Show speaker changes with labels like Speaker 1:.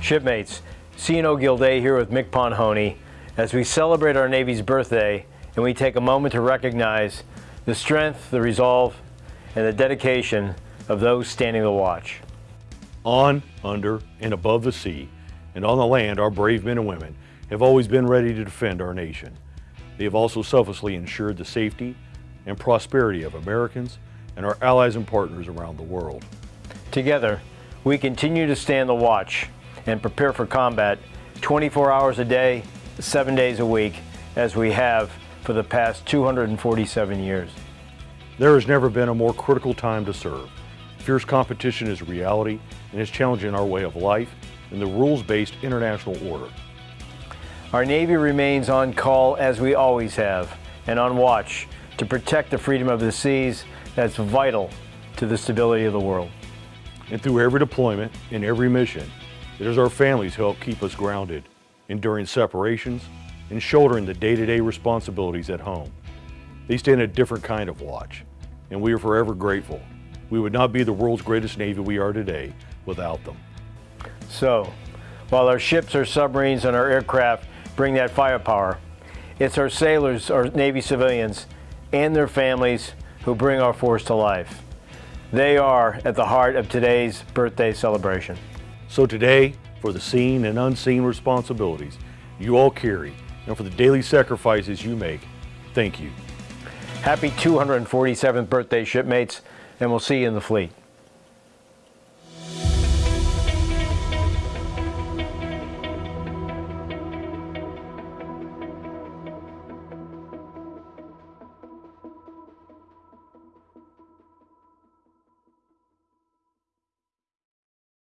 Speaker 1: Shipmates, CNO Gilday eh, here with MCPON Honea as we celebrate our Navy's birthday and we take a moment to recognize the strength, the resolve, and the dedication of those standing the watch.
Speaker 2: On, under, and above the sea, and on the land, our brave men and women have always been ready to defend our nation. They have also selflessly ensured the safety and prosperity of Americans and our allies and partners around the world.
Speaker 1: Together, we continue to stand the watch and prepare for combat 24 hours a day, seven days a week, as we have for the past 247 years.
Speaker 2: There has never been a more critical time to serve. Fierce competition is a reality and is challenging our way of life and the rules-based international order.
Speaker 1: Our Navy remains on call as we always have and on watch to protect the freedom of the seas that's vital to the stability of the world.
Speaker 2: And through every deployment and every mission, it is our families who help keep us grounded, enduring separations and shouldering the day-to-day -day responsibilities at home. They stand a different kind of watch, and we are forever grateful. We would not be the world's greatest Navy we are today without them.
Speaker 1: So, while our ships, our submarines, and our aircraft bring that firepower, it's our sailors, our Navy civilians, and their families who bring our force to life. They are at the heart of today's birthday celebration.
Speaker 2: So today, for the seen and unseen responsibilities you all carry, and for the daily sacrifices you make, thank you.
Speaker 1: Happy 247th birthday, shipmates, and we'll see you in the fleet.